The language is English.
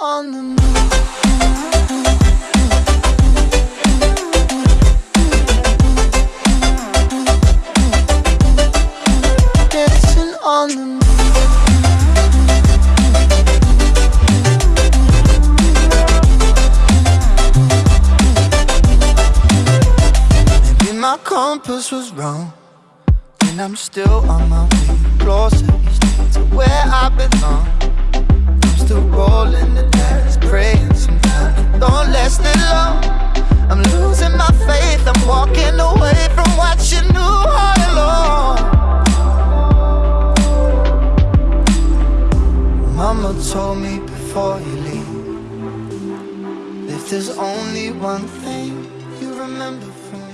on the moon on the moon Maybe my compass was wrong And I'm still on my way. Closer. Mama told me before you leave If there's only one thing you remember from